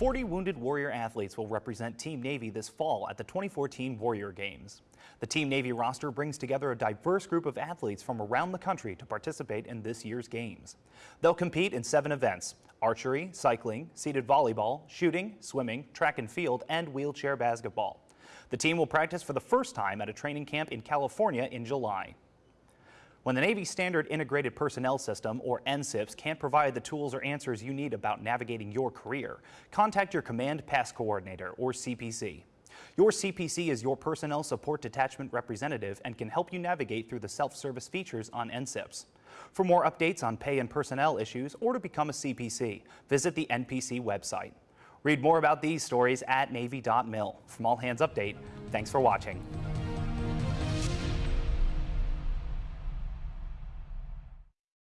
40 Wounded Warrior athletes will represent Team Navy this fall at the 2014 Warrior Games. The Team Navy roster brings together a diverse group of athletes from around the country to participate in this year's games. They'll compete in seven events, archery, cycling, seated volleyball, shooting, swimming, track and field, and wheelchair basketball. The team will practice for the first time at a training camp in California in July. When the Navy Standard Integrated Personnel System, or NSIPS, can't provide the tools or answers you need about navigating your career, contact your Command Pass Coordinator, or CPC. Your CPC is your Personnel Support Detachment representative and can help you navigate through the self-service features on NSIPS. For more updates on pay and personnel issues or to become a CPC, visit the NPC website. Read more about these stories at Navy.mil. From All Hands Update, thanks for watching.